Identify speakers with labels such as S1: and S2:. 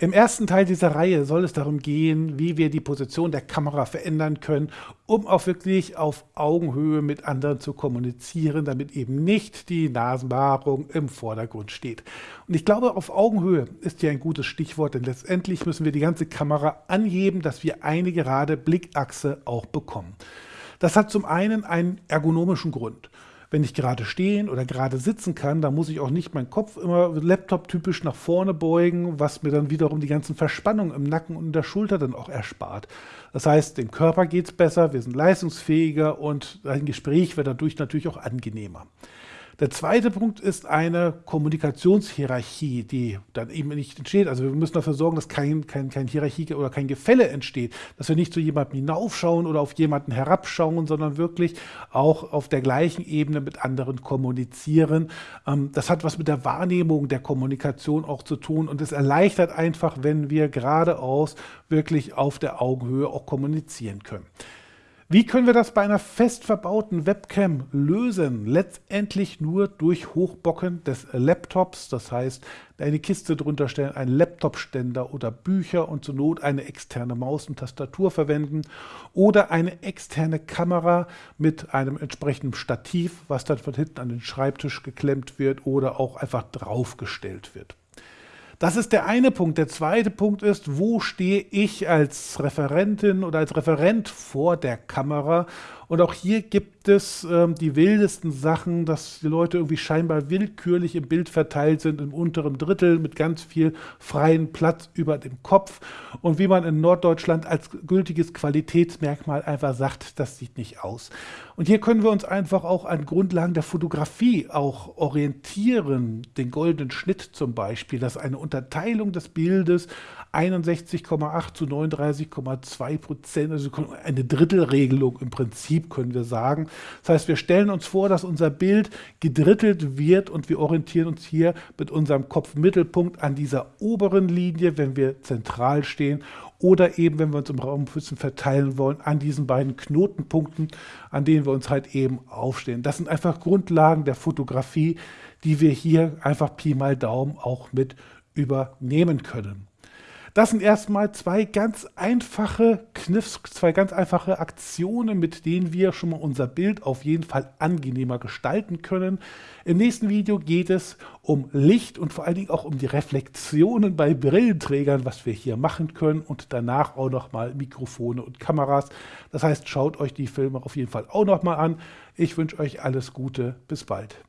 S1: Im ersten Teil dieser Reihe soll es darum gehen, wie wir die Position der Kamera verändern können, um auch wirklich auf Augenhöhe mit anderen zu kommunizieren, damit eben nicht die Nasenbehaarung im Vordergrund steht. Und ich glaube, auf Augenhöhe ist hier ein gutes Stichwort, denn letztendlich müssen wir die ganze Kamera anheben, dass wir eine gerade Blickachse auch bekommen. Das hat zum einen einen ergonomischen Grund. Wenn ich gerade stehen oder gerade sitzen kann, dann muss ich auch nicht meinen Kopf immer Laptop-typisch nach vorne beugen, was mir dann wiederum die ganzen Verspannungen im Nacken und in der Schulter dann auch erspart. Das heißt, dem Körper geht es besser, wir sind leistungsfähiger und ein Gespräch wird dadurch natürlich auch angenehmer. Der zweite Punkt ist eine Kommunikationshierarchie, die dann eben nicht entsteht. Also wir müssen dafür sorgen, dass kein, kein, kein Hierarchie oder kein Gefälle entsteht, dass wir nicht zu jemandem hinaufschauen oder auf jemanden herabschauen, sondern wirklich auch auf der gleichen Ebene mit anderen kommunizieren. Ähm, das hat was mit der Wahrnehmung der Kommunikation auch zu tun und es erleichtert einfach, wenn wir geradeaus wirklich auf der Augenhöhe auch kommunizieren können. Wie können wir das bei einer fest verbauten Webcam lösen? Letztendlich nur durch Hochbocken des Laptops, das heißt eine Kiste drunter stellen, einen Laptopständer oder Bücher und zur Not eine externe Maus und Tastatur verwenden oder eine externe Kamera mit einem entsprechenden Stativ, was dann von hinten an den Schreibtisch geklemmt wird oder auch einfach draufgestellt wird. Das ist der eine Punkt. Der zweite Punkt ist, wo stehe ich als Referentin oder als Referent vor der Kamera und auch hier gibt es ähm, die wildesten Sachen, dass die Leute irgendwie scheinbar willkürlich im Bild verteilt sind, im unteren Drittel mit ganz viel freien Platz über dem Kopf. Und wie man in Norddeutschland als gültiges Qualitätsmerkmal einfach sagt, das sieht nicht aus. Und hier können wir uns einfach auch an Grundlagen der Fotografie auch orientieren. Den goldenen Schnitt zum Beispiel, dass eine Unterteilung des Bildes 61,8 zu 39,2 Prozent, also eine Drittelregelung im Prinzip können wir sagen. Das heißt, wir stellen uns vor, dass unser Bild gedrittelt wird und wir orientieren uns hier mit unserem Kopfmittelpunkt an dieser oberen Linie, wenn wir zentral stehen oder eben, wenn wir uns im Raum verteilen wollen, an diesen beiden Knotenpunkten, an denen wir uns halt eben aufstehen. Das sind einfach Grundlagen der Fotografie, die wir hier einfach Pi mal Daumen auch mit übernehmen können. Das sind erstmal zwei ganz einfache Kniffs, zwei ganz einfache Aktionen, mit denen wir schon mal unser Bild auf jeden Fall angenehmer gestalten können. Im nächsten Video geht es um Licht und vor allen Dingen auch um die Reflexionen bei Brillenträgern, was wir hier machen können und danach auch nochmal Mikrofone und Kameras. Das heißt, schaut euch die Filme auf jeden Fall auch nochmal an. Ich wünsche euch alles Gute, bis bald.